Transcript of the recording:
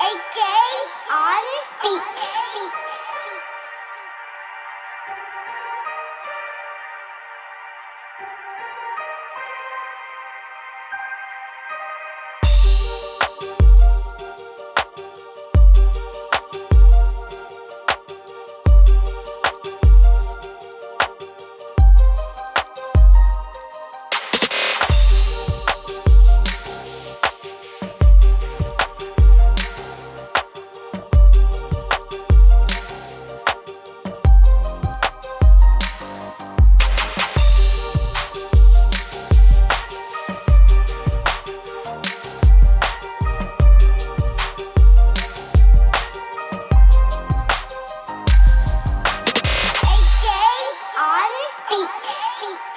AK on beat. Keep